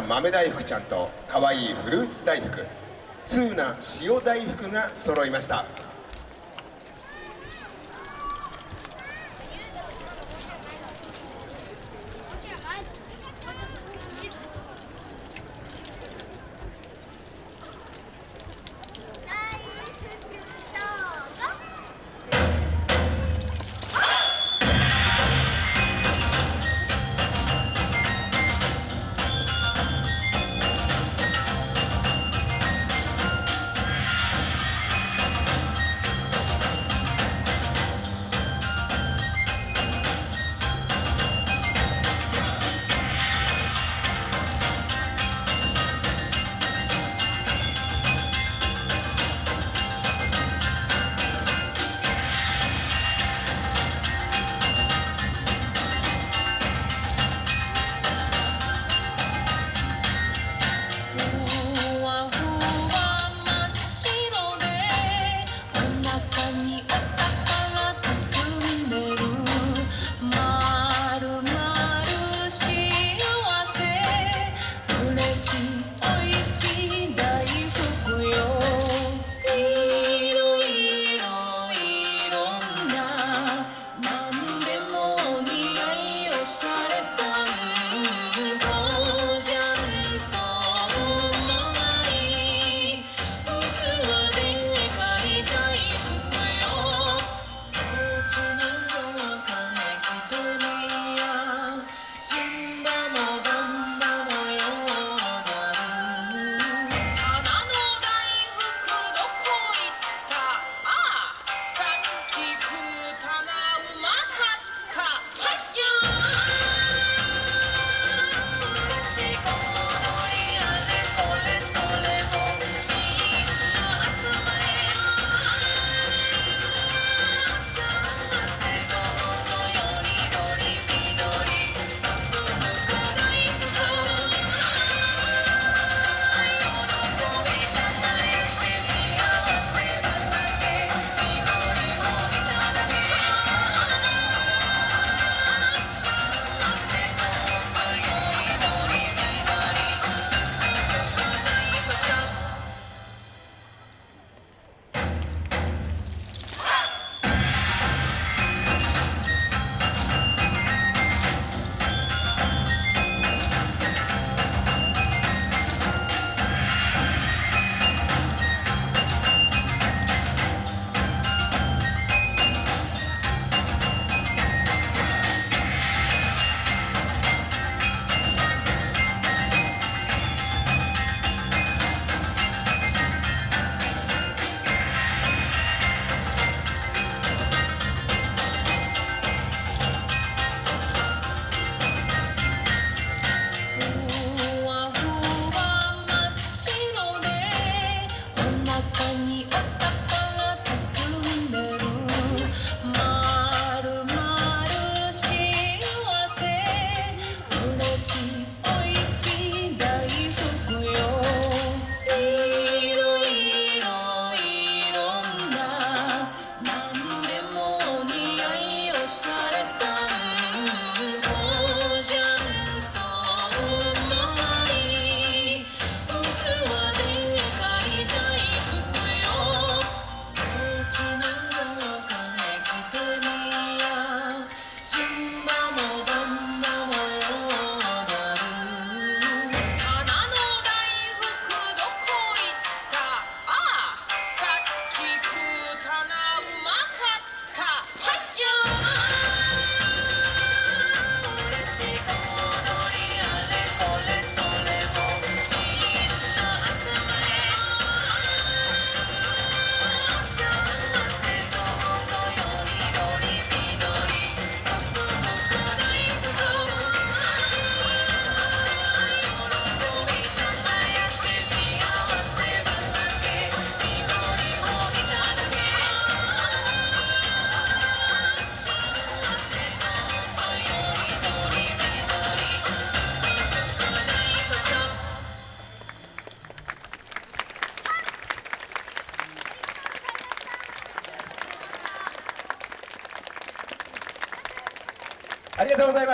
豆大福ちゃんとかわいフルーツ大福通な塩大福が揃いました。ありがとうございました。